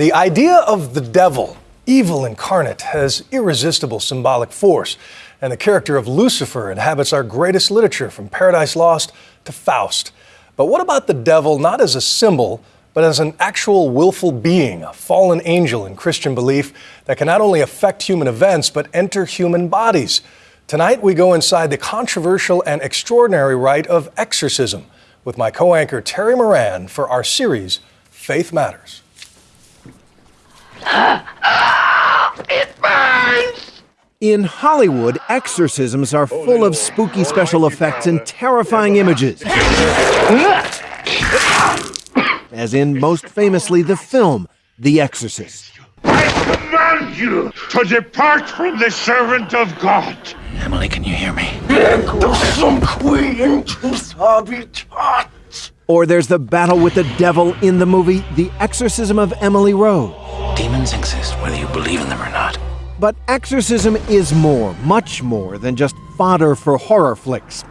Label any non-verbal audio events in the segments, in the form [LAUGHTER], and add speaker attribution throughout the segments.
Speaker 1: The idea of the devil, evil incarnate, has irresistible symbolic force, and the character of Lucifer inhabits our greatest literature from Paradise Lost to Faust. But what about the devil not as a symbol, but as an actual willful being, a fallen angel in Christian belief that can not only affect human events, but enter human bodies? Tonight, we go inside the controversial and extraordinary rite of exorcism with my co anchor Terry Moran for our series, Faith Matters. [GASPS]
Speaker 2: it burns!
Speaker 3: In Hollywood, exorcisms are full of spooky special effects and terrifying images. As in, most famously, the film The Exorcist.
Speaker 2: I command you to depart from the servant of God.
Speaker 4: Emily, can you hear me?
Speaker 3: Or there's the battle with the devil in the movie The Exorcism of Emily Rose.
Speaker 4: Demons exist whether you believe in them or not.
Speaker 3: But exorcism is more, much more than just fodder for horror flicks.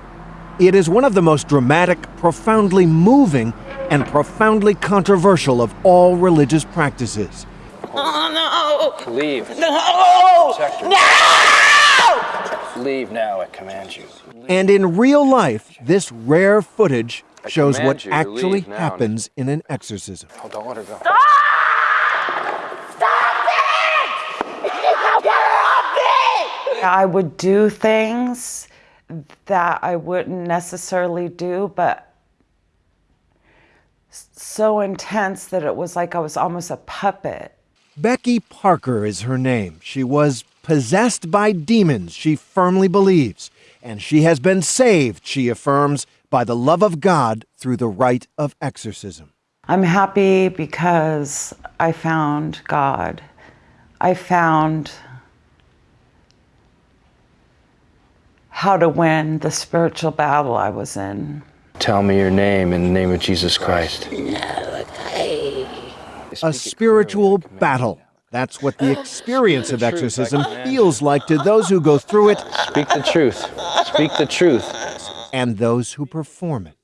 Speaker 3: It is one of the most dramatic, profoundly moving, and profoundly controversial of all religious practices.
Speaker 5: Oh
Speaker 6: no! Leave.
Speaker 5: No!
Speaker 6: No! Leave now, I command you.
Speaker 3: And in real life, this rare footage shows what actually happens in an exorcism.
Speaker 6: Oh, don't let her go.
Speaker 5: Stop!
Speaker 7: I would do things that I wouldn't necessarily do, but so intense that it was like I was almost a puppet.
Speaker 3: Becky Parker is her name. She was possessed by demons, she firmly believes, and she has been saved, she affirms, by the love of God through the rite of exorcism.
Speaker 7: I'm happy because I found God. I found how to win the spiritual battle I was in.
Speaker 6: Tell me your name in the name of Jesus Christ.
Speaker 3: A spiritual battle. That's what the experience of exorcism feels like to those who go through it.
Speaker 6: Speak the truth. Speak the truth.
Speaker 3: And those who perform it.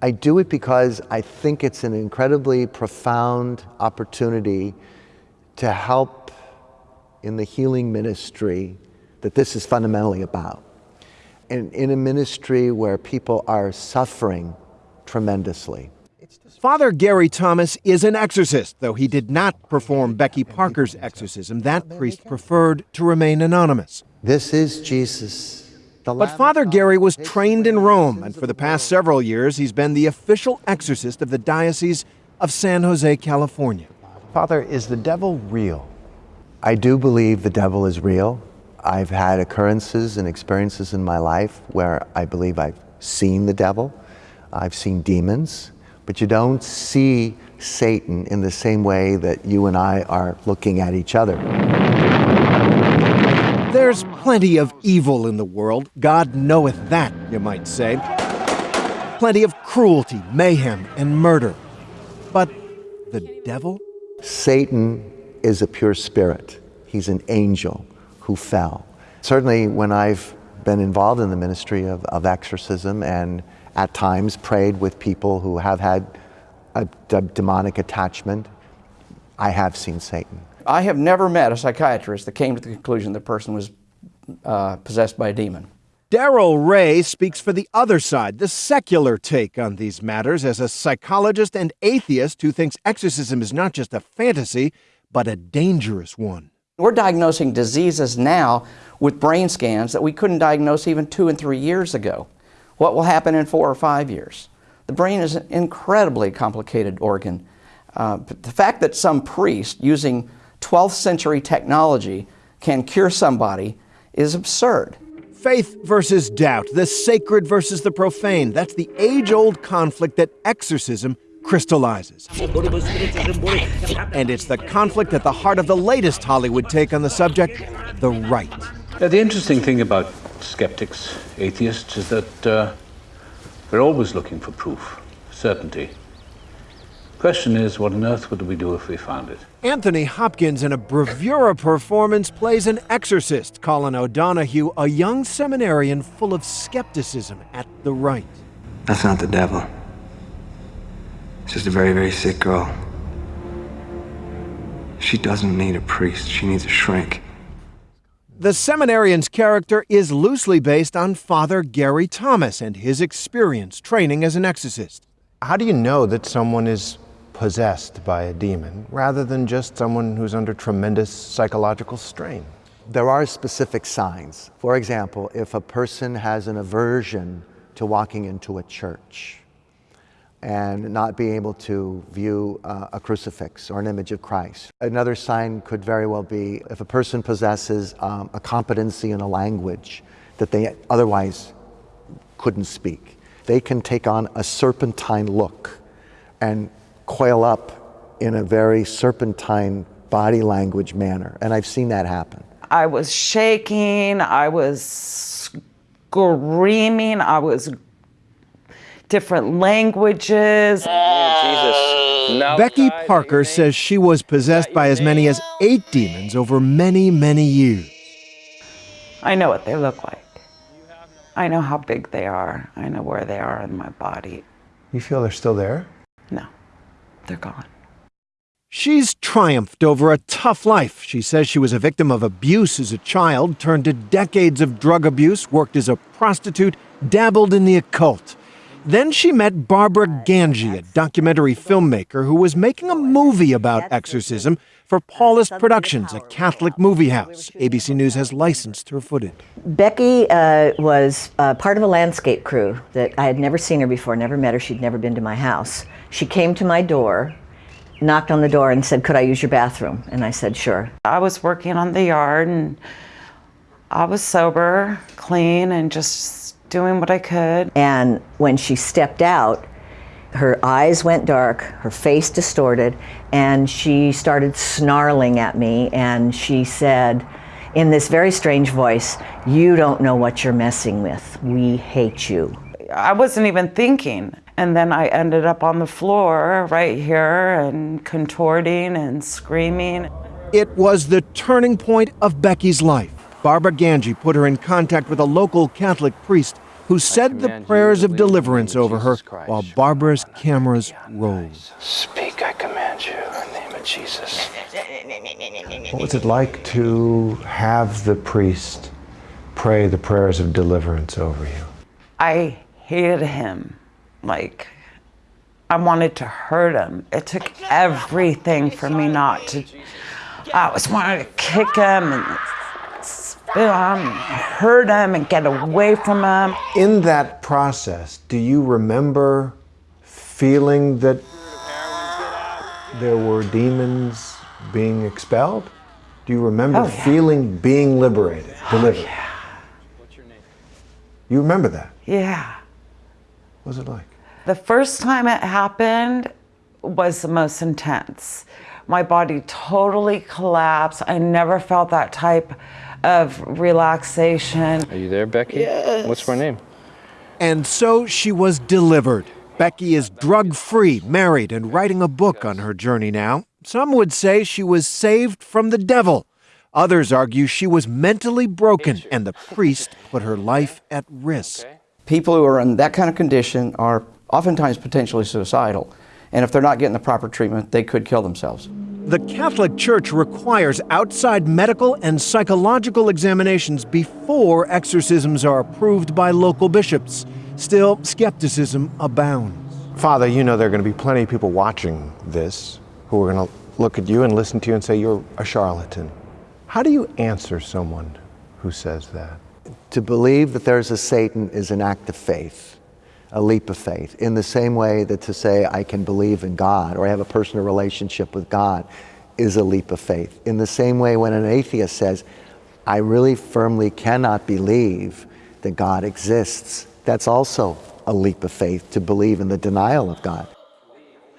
Speaker 8: I do it because I think it's an incredibly profound opportunity to help in the healing ministry that this is fundamentally about in, in a ministry where people are suffering tremendously.
Speaker 3: Father Gary Thomas is an exorcist, though he did not perform Becky Parker's exorcism. That priest preferred to remain anonymous.
Speaker 8: This is Jesus.
Speaker 3: But Father Gary was trained in Rome, and for the past several years, he's been the official exorcist of the Diocese of San Jose, California.
Speaker 8: Father, is the devil real? I do believe the devil is real. I've had occurrences and experiences in my life where I believe I've seen the devil, I've seen demons, but you don't see Satan in the same way that you and I are looking at each other.
Speaker 3: There's plenty of evil in the world. God knoweth that, you might say. Plenty of cruelty, mayhem, and murder. But the devil?
Speaker 8: Satan is a pure spirit. He's an angel who fell. Certainly, when I've been involved in the ministry of, of exorcism and at times prayed with people who have had a, a demonic attachment, I have seen Satan.
Speaker 9: I have never met a psychiatrist that came to the conclusion the person was uh, possessed by a demon.
Speaker 3: Darrel Ray speaks for the other side, the secular take on these matters, as a psychologist and atheist who thinks exorcism is not just a fantasy, but a dangerous one.
Speaker 9: We're diagnosing diseases now with brain scans that we couldn't diagnose even two and three years ago. What will happen in four or five years? The brain is an incredibly complicated organ. Uh, the fact that some priest using 12th century technology can cure somebody is absurd.
Speaker 3: Faith versus doubt, the sacred versus the profane. That's the age old conflict that exorcism crystallizes. And it's the conflict at the heart of the latest Hollywood take on the subject the Rite.
Speaker 10: Now, the interesting thing about skeptics, atheists, is that uh, we're always looking for proof, certainty. Question is, what on earth would we do if we found it?
Speaker 3: Anthony Hopkins, in a bravura performance, plays an exorcist, Colin O'Donoghue, a young seminarian full of skepticism at the rite.
Speaker 11: That's not the devil. It's just a very, very sick girl. She doesn't need a priest, she needs a shrink.
Speaker 3: The seminarian's character is loosely based on Father Gary Thomas and his experience training as an exorcist.
Speaker 12: How do you know that someone is possessed by a demon rather than just someone who's under tremendous psychological strain?
Speaker 8: There are specific signs. For example, if a person has an aversion to walking into a church and not being able to view uh, a crucifix or an image of Christ. Another sign could very well be if a person possesses um, a competency in a language that they otherwise couldn't speak. They can take on a serpentine look and coil up in a very serpentine body language manner. And I've seen that happen.
Speaker 7: I was shaking, I was screaming, I was different languages.
Speaker 3: Becky Parker says she was possessed by as many as eight demons over many, many years.
Speaker 7: I know what they look like. I know how big they are. I know where they are in my body.
Speaker 12: You feel they're still there?
Speaker 7: No, they're gone.
Speaker 3: She's triumphed over a tough life. She says she was a victim of abuse as a child, turned to decades of drug abuse, worked as a prostitute, dabbled in the occult. Then she met Barbara Ganji, a documentary filmmaker who was making a movie about exorcism for Paulist Productions, a Catholic movie house. ABC News has licensed her footage.
Speaker 13: Becky uh, was uh, part of a landscape crew that I had never seen her before, never met her, she'd never been to my house. She came to my door, knocked on the door, and said, Could I use your bathroom? And I said, Sure.
Speaker 7: I was working on the yard and I was sober, clean, and just doing what I could.
Speaker 13: And when she stepped out, her eyes went dark, her face distorted, and she started snarling at me. And she said, in this very strange voice, You don't know what you're messing with. We hate you.
Speaker 7: I wasn't even thinking. And then I ended up on the floor right here and contorting and screaming.
Speaker 3: It was the turning point of Becky's life. Barbara Ganji put her in contact with a local Catholic priest who said the prayers of deliverance over her while Barbara's cameras rolled.
Speaker 6: Speak, I command you, in the name of Jesus.
Speaker 12: What was it like to have the priest pray the prayers of deliverance over you?
Speaker 7: I hated him. Like, I wanted to hurt him. It took everything for me not to. I was wanting to kick him and him, hurt them and get away from them.
Speaker 12: In that process, do you remember feeling that there were demons being expelled? Do you remember
Speaker 7: Oh, yeah.
Speaker 12: feeling being liberated, oh, delivered?
Speaker 7: yeah. What's your name?
Speaker 12: You remember that?
Speaker 7: Yeah.
Speaker 12: What was it like?
Speaker 7: The first time it happened was the most intense. My body totally collapsed. I never felt that type of relaxation.
Speaker 6: Are you there, Becky?
Speaker 7: Yes.
Speaker 6: What's my name?
Speaker 3: And so she was delivered. Becky is drug free, married, and writing a book on her journey now. Some would say she was saved from the devil. Others argue she was mentally broken and the priest put her life at risk.
Speaker 9: People who are in that kind of condition are oftentimes potentially suicidal. And if they're not getting the proper treatment, they could kill themselves.
Speaker 3: The Catholic Church requires outside medical and psychological examinations before exorcisms are approved by local bishops. Still, skepticism abounds.
Speaker 12: Father, you know there are going to be plenty of people watching this who are going to look at you and listen to you and say you're a charlatan. How do you answer someone who says that?
Speaker 8: To believe that there's a Satan is an act of faith, a leap of faith, in the same way that to say I can believe in God or I have a personal relationship with God is a leap of faith. In the same way, when an atheist says, I really firmly cannot believe that God exists, that's also a leap of faith to believe in the denial of God.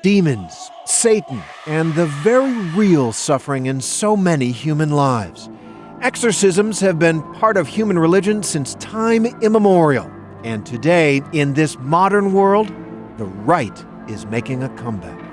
Speaker 3: Demons, Satan, and the very real suffering in so many human lives. Exorcisms have been part of human religion since time immemorial. And today, in this modern world, the rite is making a comeback.